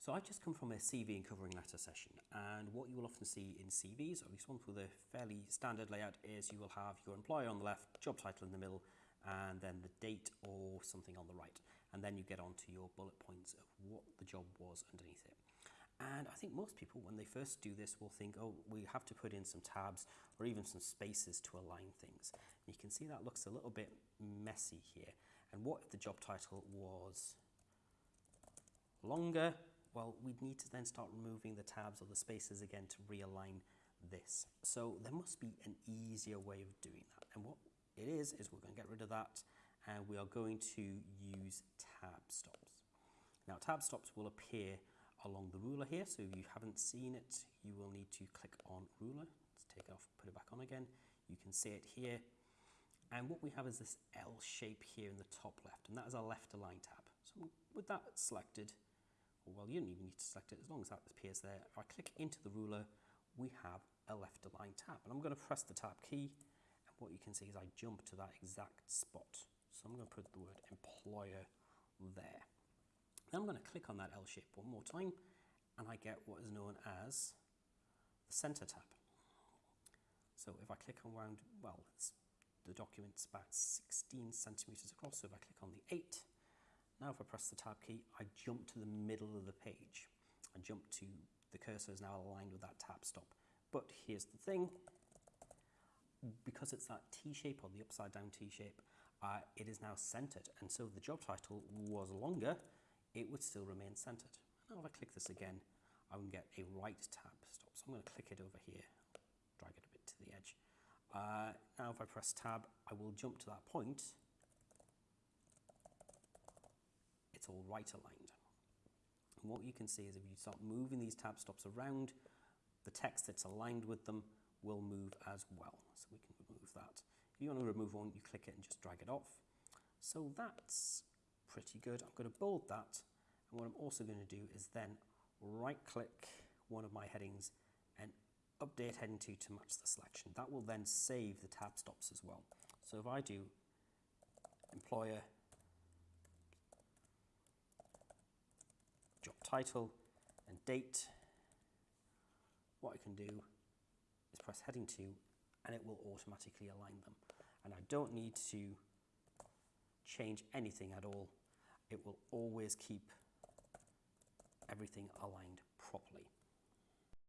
So I've just come from a CV and covering letter session and what you will often see in CVs, at least one with a fairly standard layout, is you will have your employer on the left, job title in the middle, and then the date or something on the right. And then you get onto your bullet points of what the job was underneath it. And I think most people, when they first do this, will think, oh, we have to put in some tabs or even some spaces to align things. And you can see that looks a little bit messy here. And what if the job title was longer? Well, we'd need to then start removing the tabs or the spaces again to realign this. So there must be an easier way of doing that. And what it is, is we're going to get rid of that and we are going to use tab stops. Now tab stops will appear along the ruler here. So if you haven't seen it, you will need to click on ruler. Let's take it off, put it back on again. You can see it here. And what we have is this L shape here in the top left, and that is our left align tab. So with that selected, well, you don't even need to select it as long as that appears there. If I click into the ruler, we have a left align tab. And I'm going to press the tab key, and what you can see is I jump to that exact spot. So I'm going to put the word employer there. Then I'm going to click on that L shape one more time and I get what is known as the center tab. So if I click around, well, the document's about 16 centimeters across, so if I click on the 8, now if I press the tab key, I jump to the middle of the page. I jump to, the cursor is now aligned with that tab stop. But here's the thing, because it's that T-shape or the upside down T-shape, uh, it is now centered. And so the job title was longer, it would still remain centered. Now if I click this again, I can get a right tab stop. So I'm going to click it over here, drag it a bit to the edge. Uh, now if I press tab, I will jump to that point. It's all right aligned. And what you can see is if you start moving these tab stops around, the text that's aligned with them will move as well. So we can remove that. If you want to remove one, you click it and just drag it off. So that's pretty good. I'm going to bold that. And what I'm also going to do is then right click one of my headings and update heading 2 to match the selection. That will then save the tab stops as well. So if I do employer, job title and date, what I can do is press heading 2 and it will automatically align them. And I don't need to change anything at all it will always keep everything aligned properly.